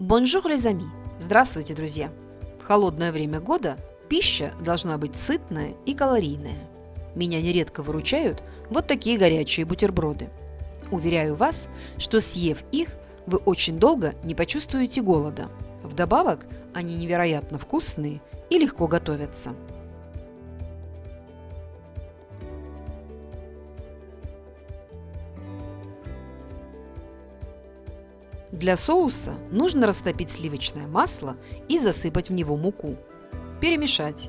Bonjour, les amis! Здравствуйте, друзья! В холодное время года пища должна быть сытная и калорийная. Меня нередко выручают вот такие горячие бутерброды. Уверяю вас, что съев их, вы очень долго не почувствуете голода. Вдобавок, они невероятно вкусные и легко готовятся. Для соуса нужно растопить сливочное масло и засыпать в него муку. Перемешать.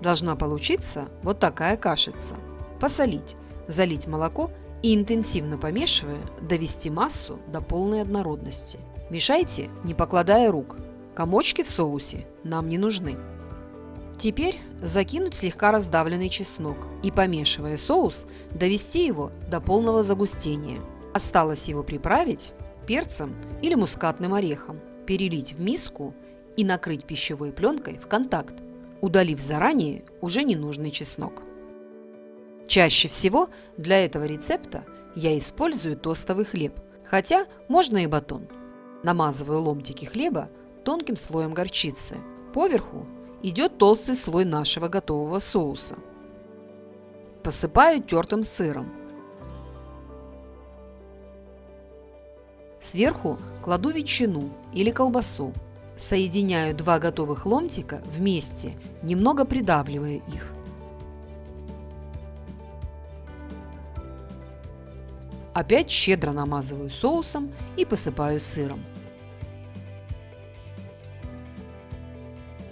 Должна получиться вот такая кашица. Посолить, залить молоко и интенсивно помешивая, довести массу до полной однородности. Мешайте, не покладая рук. Комочки в соусе нам не нужны. Теперь закинуть слегка раздавленный чеснок и, помешивая соус, довести его до полного загустения. Осталось его приправить перцем или мускатным орехом, перелить в миску и накрыть пищевой пленкой в контакт, удалив заранее уже ненужный чеснок. Чаще всего для этого рецепта я использую тостовый хлеб, хотя можно и батон. Намазываю ломтики хлеба тонким слоем горчицы. Поверху идет толстый слой нашего готового соуса. Посыпаю тертым сыром Сверху кладу ветчину или колбасу. Соединяю два готовых ломтика вместе, немного придавливая их. Опять щедро намазываю соусом и посыпаю сыром.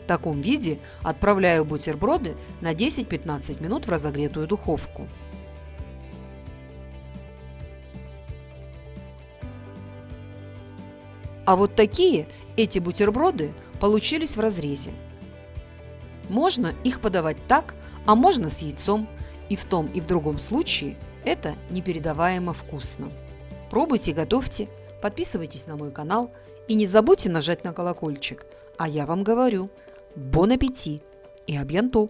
В таком виде отправляю бутерброды на 10-15 минут в разогретую духовку. А вот такие эти бутерброды получились в разрезе. Можно их подавать так, а можно с яйцом. И в том и в другом случае это непередаваемо вкусно. Пробуйте, готовьте, подписывайтесь на мой канал и не забудьте нажать на колокольчик. А я вам говорю, бон аппетит и абьянто!